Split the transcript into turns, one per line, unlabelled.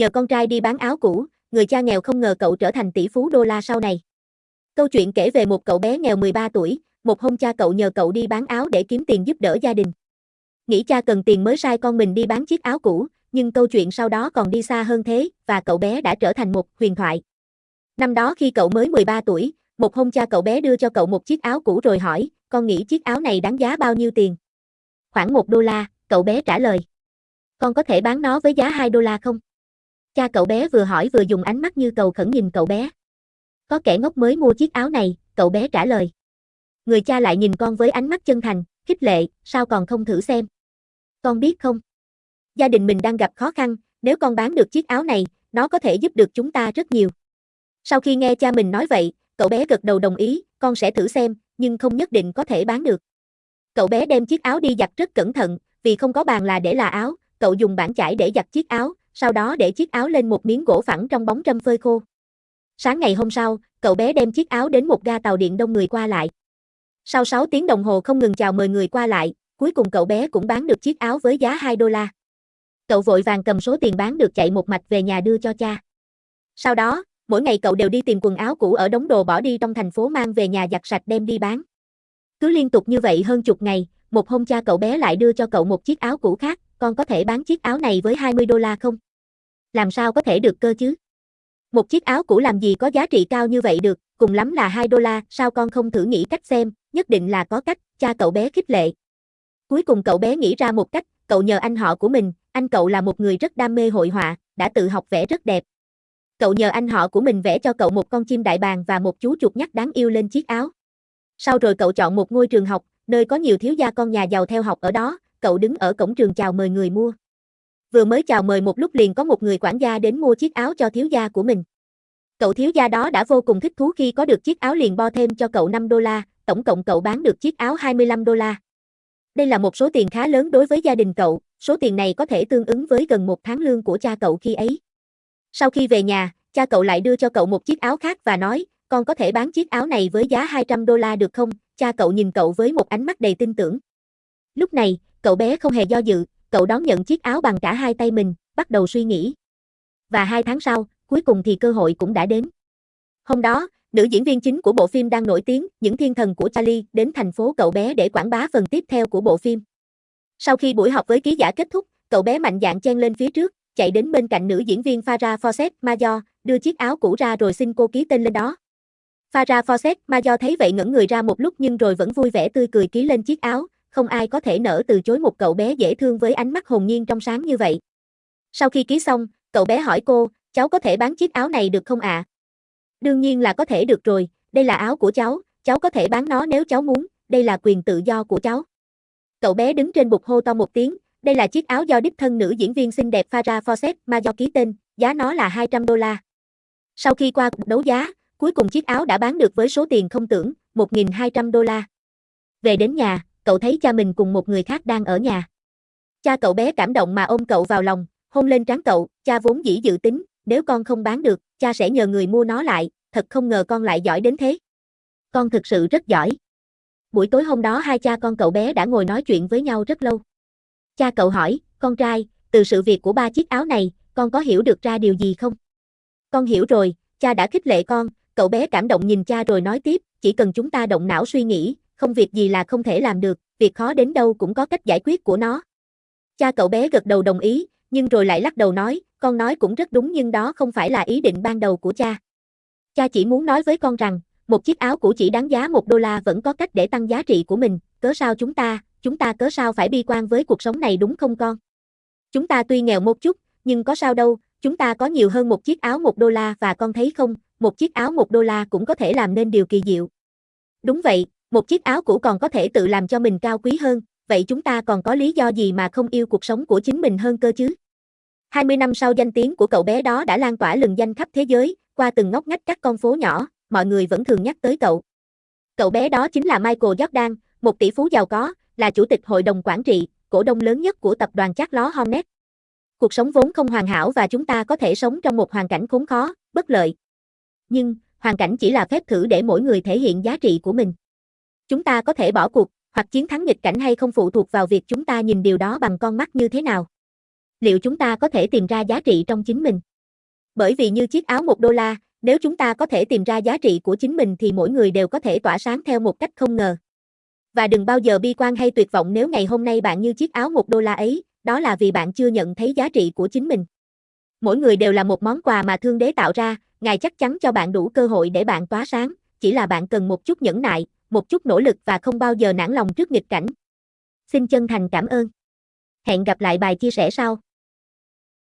Nhờ con trai đi bán áo cũ, người cha nghèo không ngờ cậu trở thành tỷ phú đô la sau này. Câu chuyện kể về một cậu bé nghèo 13 tuổi, một hôm cha cậu nhờ cậu đi bán áo để kiếm tiền giúp đỡ gia đình. Nghĩ cha cần tiền mới sai con mình đi bán chiếc áo cũ, nhưng câu chuyện sau đó còn đi xa hơn thế, và cậu bé đã trở thành một huyền thoại. Năm đó khi cậu mới 13 tuổi, một hôm cha cậu bé đưa cho cậu một chiếc áo cũ rồi hỏi, con nghĩ chiếc áo này đáng giá bao nhiêu tiền? Khoảng 1 đô la, cậu bé trả lời. Con có thể bán nó với giá 2 đô la không? Cha cậu bé vừa hỏi vừa dùng ánh mắt như cầu khẩn nhìn cậu bé. Có kẻ ngốc mới mua chiếc áo này, cậu bé trả lời. Người cha lại nhìn con với ánh mắt chân thành, khích lệ, sao còn không thử xem? Con biết không? Gia đình mình đang gặp khó khăn, nếu con bán được chiếc áo này, nó có thể giúp được chúng ta rất nhiều. Sau khi nghe cha mình nói vậy, cậu bé gật đầu đồng ý, con sẽ thử xem, nhưng không nhất định có thể bán được. Cậu bé đem chiếc áo đi giặt rất cẩn thận, vì không có bàn là để là áo, cậu dùng bảng chải để giặt chiếc áo, sau đó để chiếc áo lên một miếng gỗ phẳng trong bóng râm phơi khô. Sáng ngày hôm sau, cậu bé đem chiếc áo đến một ga tàu điện đông người qua lại. Sau 6 tiếng đồng hồ không ngừng chào mời người qua lại, cuối cùng cậu bé cũng bán được chiếc áo với giá 2 đô la. Cậu vội vàng cầm số tiền bán được chạy một mạch về nhà đưa cho cha. Sau đó, mỗi ngày cậu đều đi tìm quần áo cũ ở đống đồ bỏ đi trong thành phố mang về nhà giặt sạch đem đi bán. Cứ liên tục như vậy hơn chục ngày, một hôm cha cậu bé lại đưa cho cậu một chiếc áo cũ khác, con có thể bán chiếc áo này với 20 đô la không? Làm sao có thể được cơ chứ? Một chiếc áo cũ làm gì có giá trị cao như vậy được, cùng lắm là 2 đô la, sao con không thử nghĩ cách xem, nhất định là có cách, cha cậu bé khích lệ. Cuối cùng cậu bé nghĩ ra một cách, cậu nhờ anh họ của mình, anh cậu là một người rất đam mê hội họa, đã tự học vẽ rất đẹp. Cậu nhờ anh họ của mình vẽ cho cậu một con chim đại bàng và một chú chuột nhắt đáng yêu lên chiếc áo. Sau rồi cậu chọn một ngôi trường học, nơi có nhiều thiếu gia con nhà giàu theo học ở đó, cậu đứng ở cổng trường chào mời người mua. Vừa mới chào mời một lúc liền có một người quản gia đến mua chiếc áo cho thiếu gia của mình. Cậu thiếu gia đó đã vô cùng thích thú khi có được chiếc áo liền bo thêm cho cậu 5 đô la, tổng cộng cậu bán được chiếc áo 25 đô la. Đây là một số tiền khá lớn đối với gia đình cậu, số tiền này có thể tương ứng với gần một tháng lương của cha cậu khi ấy. Sau khi về nhà, cha cậu lại đưa cho cậu một chiếc áo khác và nói, con có thể bán chiếc áo này với giá 200 đô la được không? Cha cậu nhìn cậu với một ánh mắt đầy tin tưởng. Lúc này, cậu bé không hề do dự, cậu đón nhận chiếc áo bằng cả hai tay mình, bắt đầu suy nghĩ. Và hai tháng sau, cuối cùng thì cơ hội cũng đã đến. Hôm đó, nữ diễn viên chính của bộ phim đang nổi tiếng, Những Thiên Thần của Charlie, đến thành phố cậu bé để quảng bá phần tiếp theo của bộ phim. Sau khi buổi họp với ký giả kết thúc, cậu bé mạnh dạn chen lên phía trước, chạy đến bên cạnh nữ diễn viên Farah Fawcett Major, đưa chiếc áo cũ ra rồi xin cô ký tên lên đó. Farah Fawcett Major thấy vậy ngẩn người ra một lúc nhưng rồi vẫn vui vẻ tươi cười ký lên chiếc áo, không ai có thể nỡ từ chối một cậu bé dễ thương với ánh mắt hồn nhiên trong sáng như vậy. Sau khi ký xong, cậu bé hỏi cô, cháu có thể bán chiếc áo này được không ạ? À? Đương nhiên là có thể được rồi, đây là áo của cháu, cháu có thể bán nó nếu cháu muốn, đây là quyền tự do của cháu. Cậu bé đứng trên bục hô to một tiếng, đây là chiếc áo do đích thân nữ diễn viên xinh đẹp Farah Fawcett mà do ký tên, giá nó là 200 đô la. Sau khi qua cuộc đấu giá, cuối cùng chiếc áo đã bán được với số tiền không tưởng, 1.200 đô la. Về đến nhà, cậu thấy cha mình cùng một người khác đang ở nhà. Cha cậu bé cảm động mà ôm cậu vào lòng, hôn lên trán cậu, cha vốn dĩ dự tính, nếu con không bán được, cha sẽ nhờ người mua nó lại, thật không ngờ con lại giỏi đến thế. Con thực sự rất giỏi. Buổi tối hôm đó hai cha con cậu bé đã ngồi nói chuyện với nhau rất lâu. Cha cậu hỏi, con trai, từ sự việc của ba chiếc áo này, con có hiểu được ra điều gì không? Con hiểu rồi, cha đã khích lệ con, cậu bé cảm động nhìn cha rồi nói tiếp, chỉ cần chúng ta động não suy nghĩ, không việc gì là không thể làm được, việc khó đến đâu cũng có cách giải quyết của nó. Cha cậu bé gật đầu đồng ý, nhưng rồi lại lắc đầu nói, con nói cũng rất đúng nhưng đó không phải là ý định ban đầu của cha. Cha chỉ muốn nói với con rằng, một chiếc áo cũ chỉ đáng giá một đô la vẫn có cách để tăng giá trị của mình, cớ sao chúng ta, chúng ta cớ sao phải bi quan với cuộc sống này đúng không con? Chúng ta tuy nghèo một chút, nhưng có sao đâu, chúng ta có nhiều hơn một chiếc áo một đô la và con thấy không, một chiếc áo một đô la cũng có thể làm nên điều kỳ diệu. Đúng vậy, một chiếc áo cũ còn có thể tự làm cho mình cao quý hơn, vậy chúng ta còn có lý do gì mà không yêu cuộc sống của chính mình hơn cơ chứ? 20 năm sau danh tiếng của cậu bé đó đã lan tỏa lừng danh khắp thế giới, qua từng ngóc ngách các con phố nhỏ, mọi người vẫn thường nhắc tới cậu. Cậu bé đó chính là Michael Jordan, một tỷ phú giàu có, là chủ tịch hội đồng quản trị, cổ đông lớn nhất của tập đoàn Chát Ló Hornet. Cuộc sống vốn không hoàn hảo và chúng ta có thể sống trong một hoàn cảnh khốn khó, bất lợi. Nhưng, hoàn cảnh chỉ là phép thử để mỗi người thể hiện giá trị của mình. Chúng ta có thể bỏ cuộc, hoặc chiến thắng nghịch cảnh hay không phụ thuộc vào việc chúng ta nhìn điều đó bằng con mắt như thế nào. Liệu chúng ta có thể tìm ra giá trị trong chính mình? Bởi vì như chiếc áo 1 đô la, nếu chúng ta có thể tìm ra giá trị của chính mình thì mỗi người đều có thể tỏa sáng theo một cách không ngờ. Và đừng bao giờ bi quan hay tuyệt vọng nếu ngày hôm nay bạn như chiếc áo 1 đô la ấy, đó là vì bạn chưa nhận thấy giá trị của chính mình. Mỗi người đều là một món quà mà thương đế tạo ra, Ngài chắc chắn cho bạn đủ cơ hội để bạn tỏa sáng, chỉ là bạn cần một chút nhẫn nại, một chút nỗ lực và không bao giờ nản lòng trước nghịch cảnh. Xin chân thành cảm ơn. Hẹn gặp lại bài chia sẻ sau.